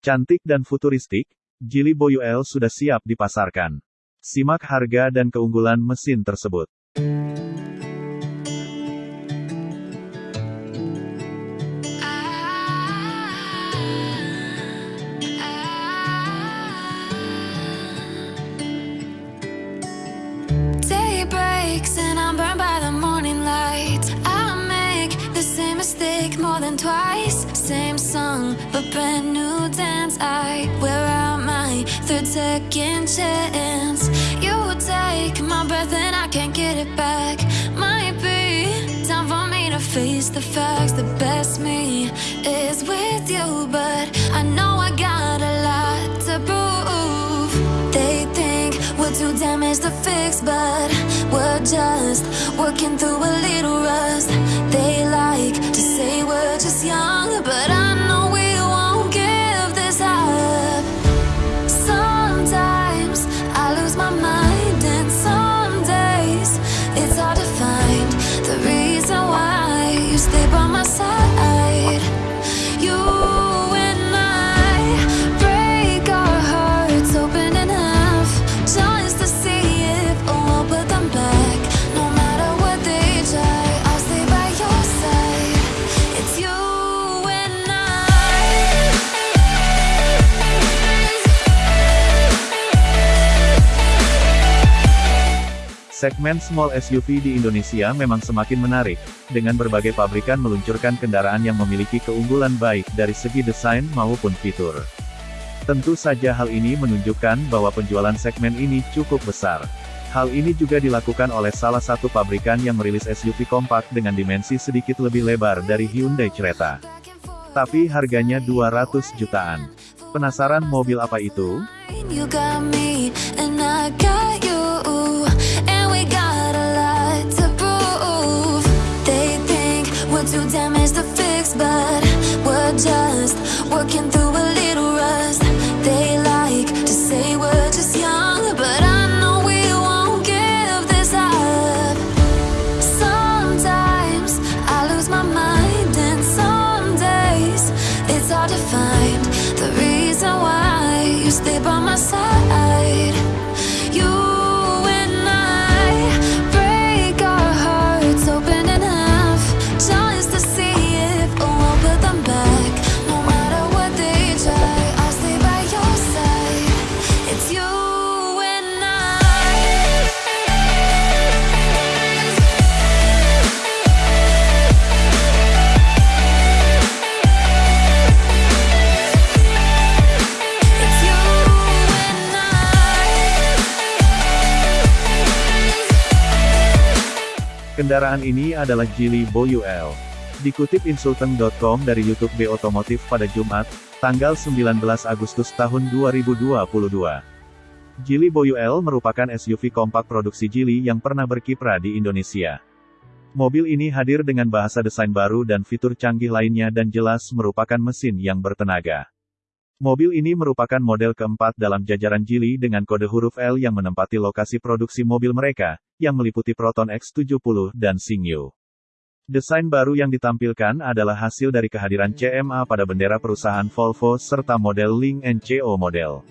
Cantik dan futuristik, Geely Boyu L sudah siap dipasarkan. Simak harga dan keunggulan mesin tersebut. Mistake more than twice. Same song, but brand new dance. I wear out my third second chance. You take my breath and I can't get it back. Might be time for me to face the facts. The best me is with you, but I know I got a lot to prove. They think we're too damaged to fix, but we're just working through a little rust. They Segmen small SUV di Indonesia memang semakin menarik, dengan berbagai pabrikan meluncurkan kendaraan yang memiliki keunggulan baik dari segi desain maupun fitur. Tentu saja hal ini menunjukkan bahwa penjualan segmen ini cukup besar. Hal ini juga dilakukan oleh salah satu pabrikan yang merilis SUV kompak dengan dimensi sedikit lebih lebar dari Hyundai Creta. Tapi harganya 200 jutaan. Penasaran mobil apa itu? looking through Kendaraan ini adalah Geely L. Dikutip insulteng.com dari YouTube B Otomotif pada Jumat, tanggal 19 Agustus tahun 2022. Geely L merupakan SUV kompak produksi Geely yang pernah berkiprah di Indonesia. Mobil ini hadir dengan bahasa desain baru dan fitur canggih lainnya dan jelas merupakan mesin yang bertenaga. Mobil ini merupakan model keempat dalam jajaran Geely dengan kode huruf L yang menempati lokasi produksi mobil mereka, yang meliputi Proton X70 dan Singyo. Desain baru yang ditampilkan adalah hasil dari kehadiran CMA pada bendera perusahaan Volvo serta model Link NCO model.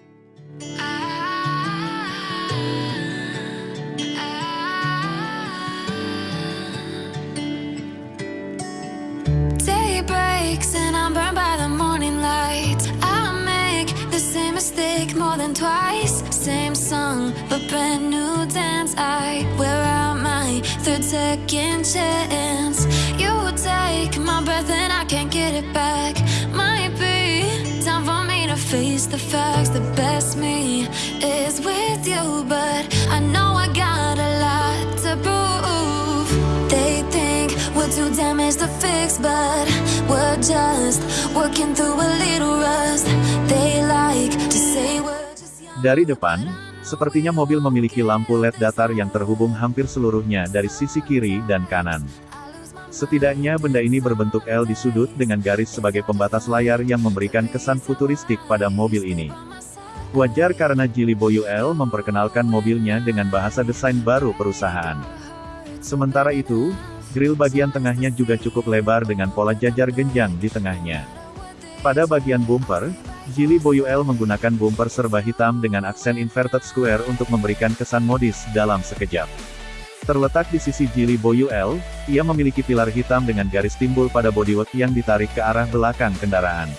Second chance. You take my breath and I can't get it back. Might be time for me to face the facts. The best me is with you, but I know I got a lot to prove. They think we're too damaged to fix, but we're just working through a little rust. They like to say we're just young. Dari depan, sepertinya mobil memiliki lampu LED datar yang terhubung hampir seluruhnya dari sisi kiri dan kanan. Setidaknya benda ini berbentuk L di sudut dengan garis sebagai pembatas layar yang memberikan kesan futuristik pada mobil ini. Wajar karena Geely Boyu L memperkenalkan mobilnya dengan bahasa desain baru perusahaan. Sementara itu, grill bagian tengahnya juga cukup lebar dengan pola jajar genjang di tengahnya. Pada bagian bumper, Geely Boyu L menggunakan bumper serba hitam dengan aksen inverted square untuk memberikan kesan modis dalam sekejap. Terletak di sisi Geely Boyu L, ia memiliki pilar hitam dengan garis timbul pada bodywork yang ditarik ke arah belakang kendaraan.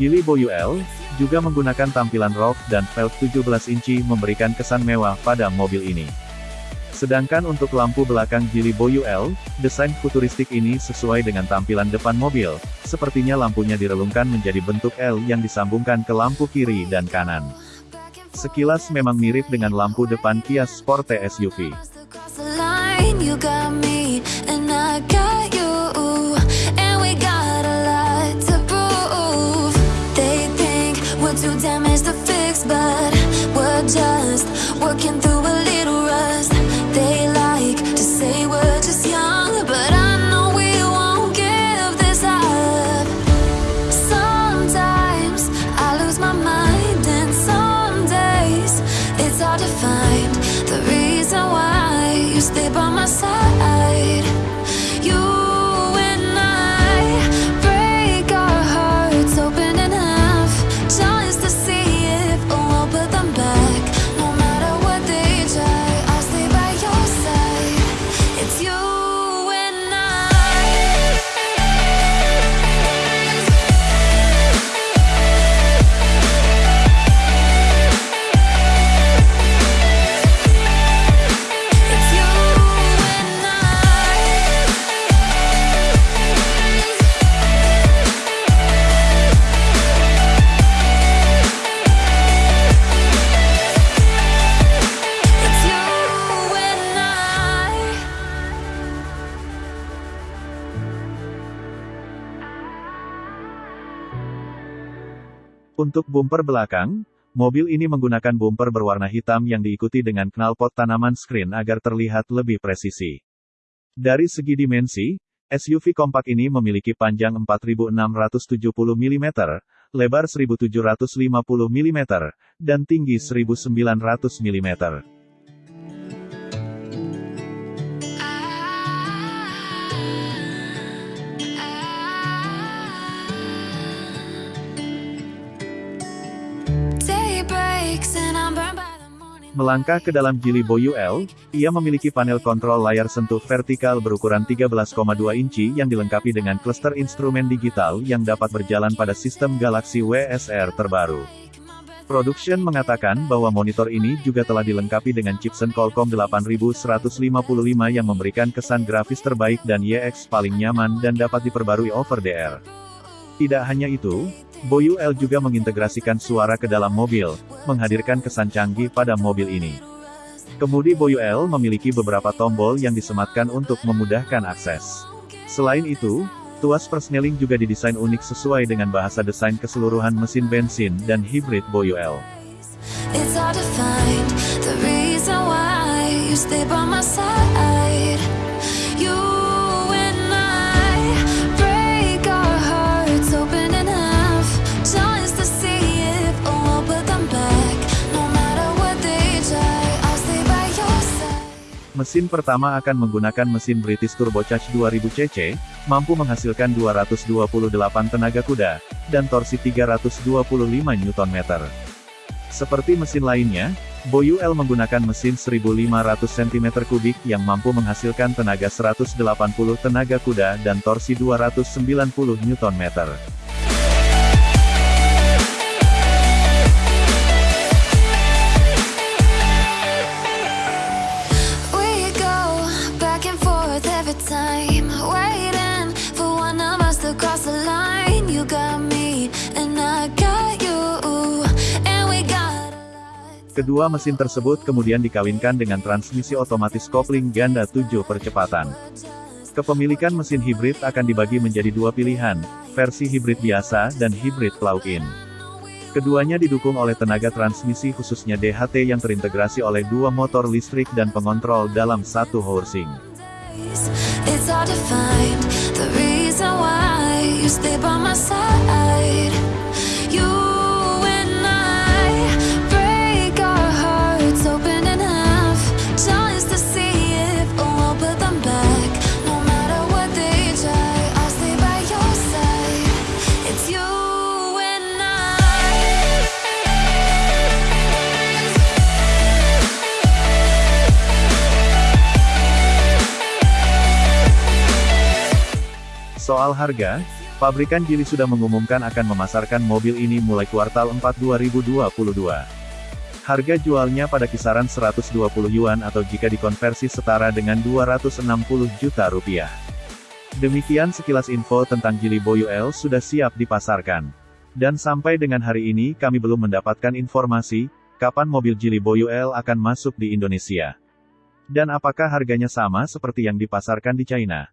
Geely Boyu L juga menggunakan tampilan roof dan velg 17 inci memberikan kesan mewah pada mobil ini. Sedangkan untuk lampu belakang Geely Boyu L, desain futuristik ini sesuai dengan tampilan depan mobil, sepertinya lampunya direlungkan menjadi bentuk L yang disambungkan ke lampu kiri dan kanan. Sekilas memang mirip dengan lampu depan Kia Sporte SUV. Untuk bumper belakang, mobil ini menggunakan bumper berwarna hitam yang diikuti dengan knalpot tanaman screen agar terlihat lebih presisi. Dari segi dimensi, SUV kompak ini memiliki panjang 4670 mm, lebar 1750 mm, dan tinggi 1900 mm. Melangkah ke dalam Geely Boyu L, ia memiliki panel kontrol layar sentuh vertikal berukuran 13,2 inci yang dilengkapi dengan cluster instrumen digital yang dapat berjalan pada sistem Galaxy WSR terbaru. Production mengatakan bahwa monitor ini juga telah dilengkapi dengan chipset Qualcomm 8155 yang memberikan kesan grafis terbaik dan YX paling nyaman dan dapat diperbarui over the. Tidak hanya itu, Boyu L juga mengintegrasikan suara ke dalam mobil, menghadirkan kesan canggih pada mobil ini. Kemudi Boyu L memiliki beberapa tombol yang disematkan untuk memudahkan akses. Selain itu, tuas persneling juga didesain unik sesuai dengan bahasa desain keseluruhan mesin bensin dan hibrid L. It's hard to the reason why you stay by my side. Mesin pertama akan menggunakan mesin British Turbocharged 2000 cc, mampu menghasilkan 228 tenaga kuda, dan torsi 325 Nm. Seperti mesin lainnya, Boyu L menggunakan mesin 1500 cm3 yang mampu menghasilkan tenaga 180 tenaga kuda dan torsi 290 Nm. Kedua mesin tersebut kemudian dikawinkan dengan transmisi otomatis kopling ganda 7 percepatan. Kepemilikan mesin hibrid akan dibagi menjadi dua pilihan, versi hibrid biasa dan hibrid plug-in. Keduanya didukung oleh tenaga transmisi khususnya DHT yang terintegrasi oleh dua motor listrik dan pengontrol dalam satu housing. Soal harga, pabrikan Geely sudah mengumumkan akan memasarkan mobil ini mulai kuartal 4 2022. Harga jualnya pada kisaran 120 yuan atau jika dikonversi setara dengan 260 juta rupiah. Demikian sekilas info tentang Geely Boyu L sudah siap dipasarkan. Dan sampai dengan hari ini kami belum mendapatkan informasi, kapan mobil Geely Boyu L akan masuk di Indonesia. Dan apakah harganya sama seperti yang dipasarkan di China?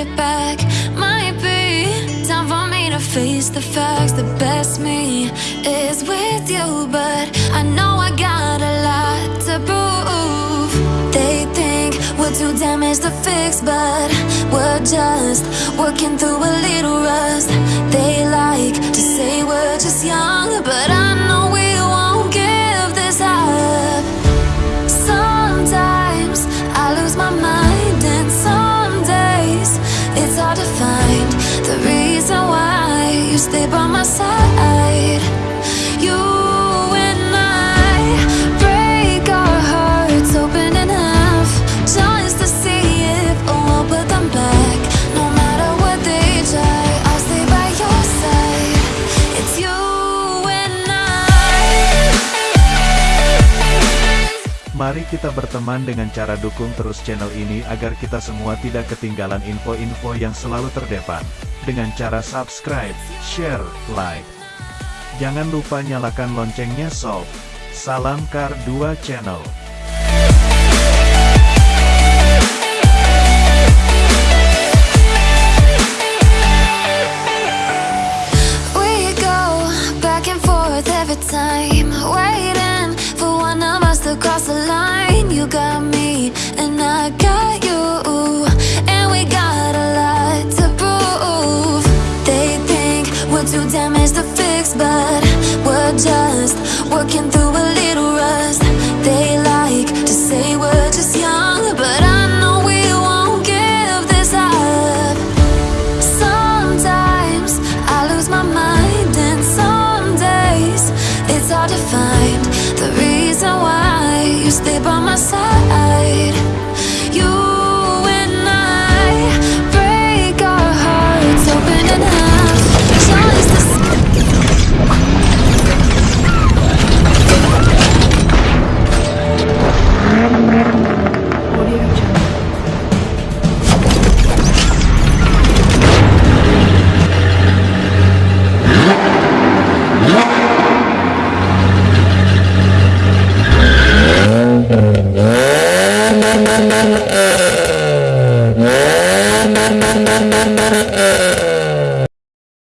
it back. Might be time for me to face the facts. The best me is with you, but I know I got a lot to prove. They think we're too damaged to fix, but we're just working through a little rust. They like to say we're just young, but I know we Mari kita berteman dengan cara dukung terus channel ini agar kita semua tidak ketinggalan info-info yang selalu terdepan. Dengan cara subscribe, share, like. Jangan lupa nyalakan loncengnya sob. Salam Kar 2 Channel.